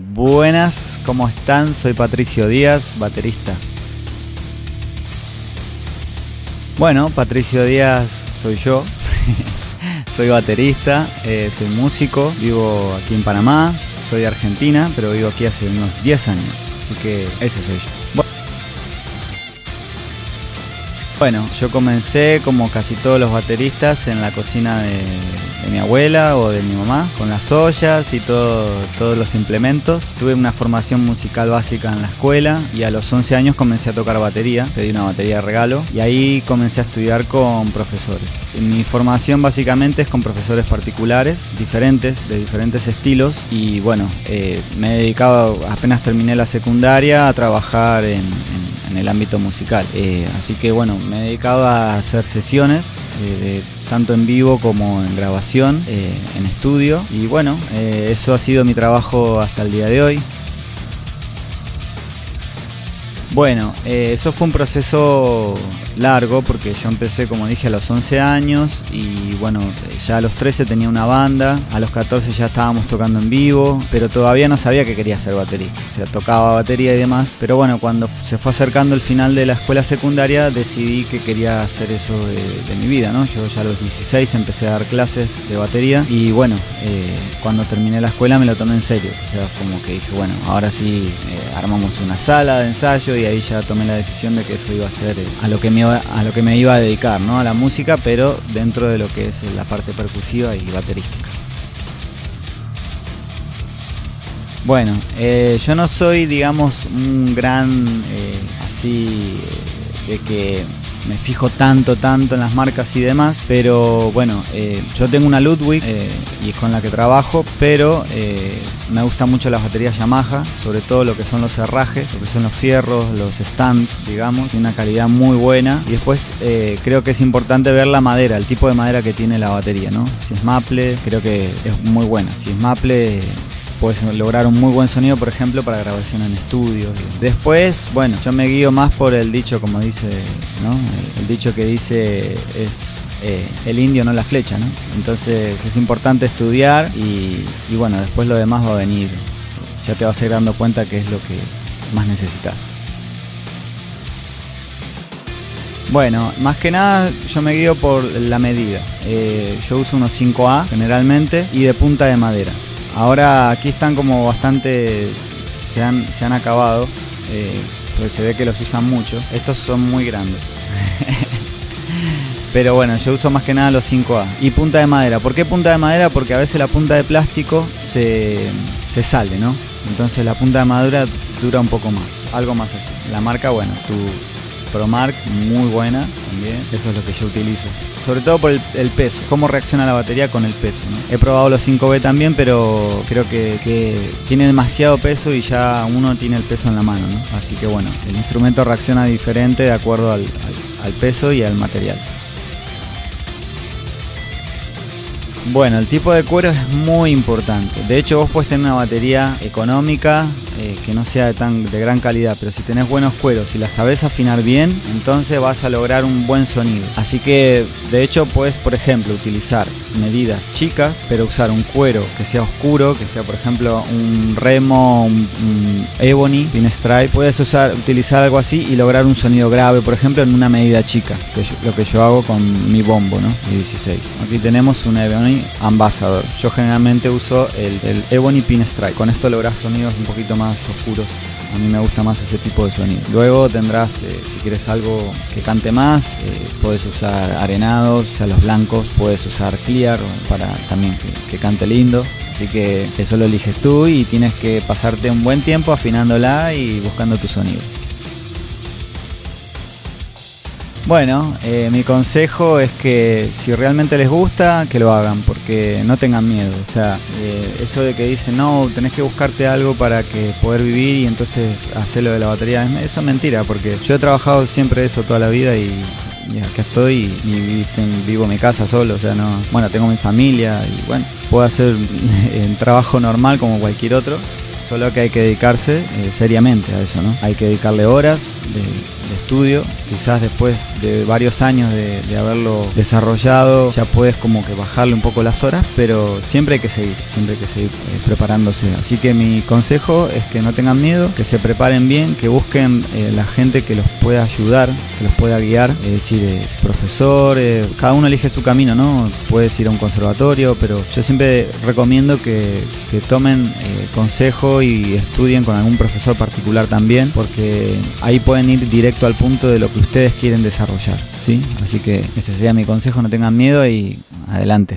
Buenas, ¿cómo están? Soy Patricio Díaz, baterista. Bueno, Patricio Díaz soy yo. soy baterista, eh, soy músico, vivo aquí en Panamá, soy de Argentina, pero vivo aquí hace unos 10 años. Así que ese soy yo. Bueno, yo comencé como casi todos los bateristas en la cocina de, mi abuela o de mi mamá, con las ollas y todo, todos los implementos. Tuve una formación musical básica en la escuela y a los 11 años comencé a tocar batería, pedí una batería de regalo y ahí comencé a estudiar con profesores. Mi formación básicamente es con profesores particulares, diferentes, de diferentes estilos y bueno, eh, me he dedicado, apenas terminé la secundaria, a trabajar en en el ámbito musical. Eh, así que bueno, me he dedicado a hacer sesiones, eh, tanto en vivo como en grabación, eh, en estudio. Y bueno, eso ha sido mi trabajo hasta el día de hoy. Bueno, eso fue un proceso largo porque yo empecé como dije a los 11 años y bueno, ya a los 13 tenía una banda, a los 14 ya estábamos tocando en vivo, pero todavía no sabía que quería ser baterista, o sea, tocaba batería y demás, pero bueno, cuando se fue acercando el final de la escuela secundaria decidí que quería hacer eso de, mi vida, ¿no? Yo ya a los 16 empecé a dar clases de batería y bueno, eh, cuando terminé la escuela me lo tomé en serio, o sea, como que dije, bueno, ahora sí eh, armamos una sala de ensayo y ahí ya tomé la decisión de que eso iba a ser eh, a lo que me a lo que me iba a dedicar, ¿no? A la música, pero dentro de lo que es la parte percusiva y baterística. Bueno, eh, yo no soy, digamos, un gran eh, así de que me fijo tanto, tanto en las marcas y demás, pero bueno, eh, yo tengo una Ludwig eh, y es con la que trabajo, pero eh, me gustan mucho las baterías Yamaha, sobre todo lo que son los herrajes, lo que son los fierros, los stands, digamos, tiene una calidad muy buena. Y después creo que es importante ver la madera, el tipo de madera que tiene la batería, ¿no? Si es maple, creo que es muy buena. Si es maple, puedes lograr un muy buen sonido, por ejemplo, para grabación en estudio. Después, bueno, yo me guío más por el dicho, como dice, ¿no? El, dicho que dice es eh, el indio, no la flecha, ¿no? Entonces es importante estudiar y, bueno, después lo demás va a venir. Ya te vas a ir dando cuenta que es lo que más necesitas. Bueno, más que nada yo me guío por la medida. Eh, yo uso unos 5A generalmente y de punta de madera. Ahora aquí están como bastante, se han, se han acabado, eh, pues se ve que los usan mucho. Estos son muy grandes. Pero bueno, yo uso más que nada los 5A. Y punta de madera. ¿Por qué punta de madera? Porque a veces la punta de plástico se, se sale, ¿no? Entonces la punta de madera dura un poco más. Algo más así. La marca, bueno, tu ProMark, muy buena también. Eso es lo que yo utilizo sobre todo por el, peso, cómo reacciona la batería con el peso. He probado los 5B también, pero creo que, tiene demasiado peso y ya uno tiene el peso en la mano, así que bueno, el instrumento reacciona diferente de acuerdo al peso y al material. Bueno, el tipo de cuero es muy importante. De hecho, vos puedes tener una batería económica eh, que no sea de, tan, de gran calidad, pero si tenés buenos cueros y la sabes afinar bien, entonces vas a lograr un buen sonido. Así que, de hecho, puedes, por ejemplo, utilizar medidas chicas, pero usar un cuero que sea oscuro, que sea, por ejemplo, un remo, un, ebony, pinstripe. Puedes usar, utilizar algo así y lograr un sonido grave, por ejemplo, en una medida chica, que lo que yo hago con mi bombo, ¿no? De 16. Aquí tenemos un ebony Ambassador. Yo generalmente uso el, el Ebony Pinstripe. Con esto logras sonidos un poquito más oscuros. A mí me gusta más ese tipo de sonido. Luego tendrás, eh, si quieres algo que cante más, eh, puedes usar arenados, sea, los blancos. Puedes usar clear para también que cante lindo. Así que eso lo eliges tú y tienes que pasarte un buen tiempo afinándola y buscando tu sonido. Bueno, eh, mi consejo es que si realmente les gusta, que lo hagan, porque no tengan miedo. O sea, eh, eso de que dicen, no, tenés que buscarte algo para que poder vivir y entonces hacerlo de la batería, eso es mentira, porque yo he trabajado siempre eso toda la vida y, acá estoy y, vivo en mi casa solo, o sea, no, bueno, tengo mi familia y bueno, puedo hacer un trabajo normal como cualquier otro, solo que hay que dedicarse eh, seriamente a eso, ¿no? Hay que dedicarle horas de quizás después de varios años de, haberlo desarrollado, ya puedes como que bajarle un poco las horas, pero siempre hay que seguir, siempre hay que seguir eh, preparándose. Así que mi consejo es que no tengan miedo, que se preparen bien, que busquen eh, la gente que los pueda ayudar, que los pueda guiar, es decir, eh, profesores, cada uno elige su camino, ¿no? Puedes ir a un conservatorio, pero yo siempre recomiendo que, que tomen eh, consejo y estudien con algún profesor particular también, porque ahí pueden ir directo al punto de lo que ustedes quieren desarrollar, ¿sí? Así que ese sería mi consejo, no tengan miedo y adelante.